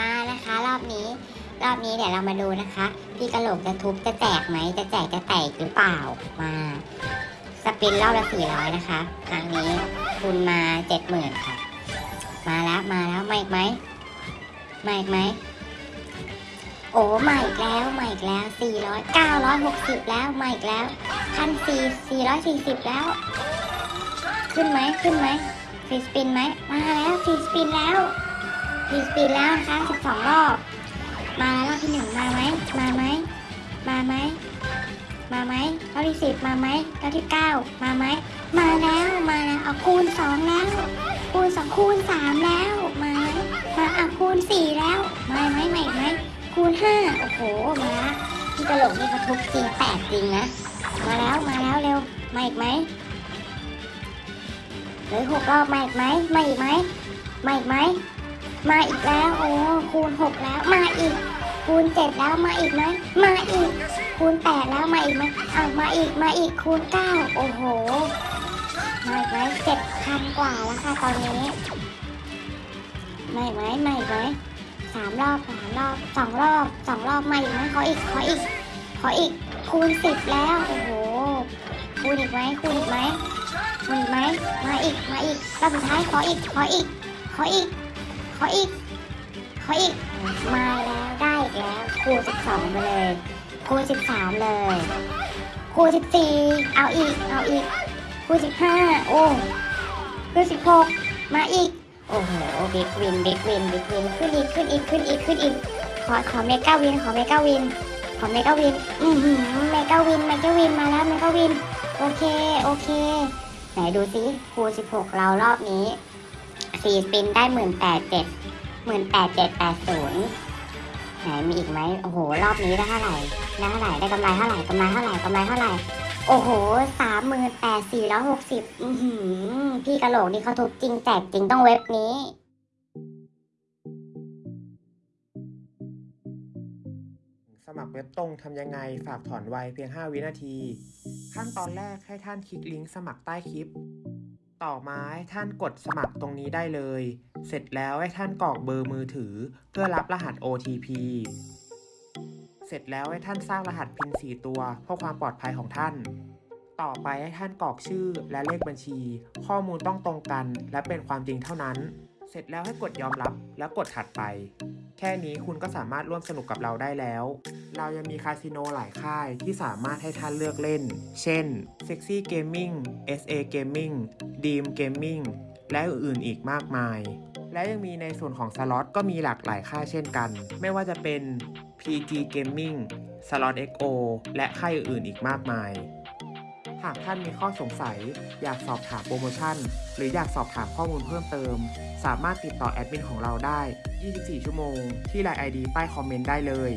มานะคะ รอบนี้ รอบนี้เดี๋ยวเรามาดูนะคะ พี่กระโหลกจะทุบจะแจกไหมจะแจกจะแตกหรือเปล่ามาสปินรอบละสี่ร้อยนะคะครั้งนี้คุณมาเจ็ดหมื่นค่ะ มาแล้วมาแล้วมาอีกไหมมาอีกไหมโอ้มาอีกแล้วมาอีกแล้วสี่ร้อยเก้าร้อยหกสิบแล้วมาอีกแล้วพันสี่สี่ร้อยสี่สิบแล้ว ขึ้นไหมขึ้นไหมฟีสปินไหมมาแล้วฟีสปินแล้ว ฟรีสปินแล้วนะคะสิบสองรอบ มาแล้วรอบที่หนึ่งมาไหมมาไหมมาไหมมาไหมรอบที่สิบมาไหมรอบที่เก้ามาไหมมาแล้วมาแล้วเอาคูณสองแล้วคูณสองคูณสามแล้วมาไหมมาเอะคูณสี่แล้วมาไหมมาอีกไหมคูณห้าโอ้โหมาละพี่กระโหลกนี่เขาทุบจริงแตกจริงนะมาแล้วมาแล้วเร็วมาอีกไหมเหลือหกรอบมาอีกไหมมาอีกไหมมาอีกไหม มาอีกแล้วโอ้คูณหกแล้วมาอีก คูณเจ็ดแล้วมาอีกไหมมาอีก คูณแปดแล้วมาอีกไหมอ้าวมาอีกมาอีกคูณเก้าโอ้โหมาอีกไหมเจ็ดพันกว่าแล้วค่ะตอนนี้มาอีกไหมมาอีกไหมสามรอบสามรอบสองรอบสองรอบมาอีกไหมขออีกขออีกขออีกคูณสิบแล้วโอ้โหคูณอีกไหมคูณอีกไหมคูณอีกไหมมาอีกมาอีกรอบสุดท้ายขออีกขออีกขออีก ขออีก ขออีก มาแล้วได้อีกแล้วคูณสิบสองไปเลยคูณสิบสามเลยคูณสิบสี่เอาอีก เอาอีกคูณสิบห้าโอ้คูณสิบหกมาอีก โอ้โห big win big win big win ขึ้นอีกขึ้นอีกขึ้นอีกขึ้นอีกขอขอ mega win ขอ mega win ขอ mega win อือหือ mega win mega win มาแล้ว mega win โอเค โอเค ไหนดูสิคูณสิบหกเรารอบนี้ สี่ spin ได้หมื่นแปดเจ็ดหมื่นแปดเจ็ดแปดศูนย์ไหนมีอีกไหมโอ้โห รอบนี้ได้เท่าไหร่ได้เท่าไหร่ได้กำไรเท่าไหร่กำไรเท่าไหร่กำไรเท่าไหร่โอ้โหสามหมื่นแปดสี่ร้อยหกสิบพี่กะโหลกนี่เขาทุบจริงแจกจริงต้องเว็บนี้สมัครเว็บตรงทำยังไงฝากถอนไวเพียง 5 วินาที ขั้นตอนแรกให้ท่านคลิกลิงก์สมัครใต้คลิป ต่อมาให้ท่านกดสมัครตรงนี้ได้เลย เสร็จแล้วให้ท่านกรอกเบอร์มือถือ เพื่อรับรหัส OTP เสร็จแล้วให้ท่านสร้างรหัสพิน4ตัวเพื่อความปลอดภัยของท่าน ต่อไปให้ท่านกรอกชื่อและเลขบัญชี ข้อมูลต้องตรงกัน และเป็นความจริงเท่านั้น เสร็จแล้วให้กดยอมรับแล้วกดถัดไป แค่นี้คุณก็สามารถร่วมสนุกกับเราได้แล้ว เรายังมีคาสิโนหลายค่ายที่สามารถให้ท่านเลือกเล่น เช่น Sexy Gaming SA Gaming Dream Gaming และอื่นๆอีกมากมาย และยังมีในส่วนของสล็อตก็มีหลากหลายค่ายเช่นกัน ไม่ว่าจะเป็น PG Gaming Slot XO และค่ายอื่นๆอีกมากมาย หากท่านมีข้อสงสัย อยากสอบถามโปรโมชั่น หรืออยากสอบถามข้อมูลเพิ่มเติม สามารถติดต่อแอดมินของเราได้ 24 ชั่วโมง ที่ไลน์ ID ใต้คอมเมนต์ได้เลย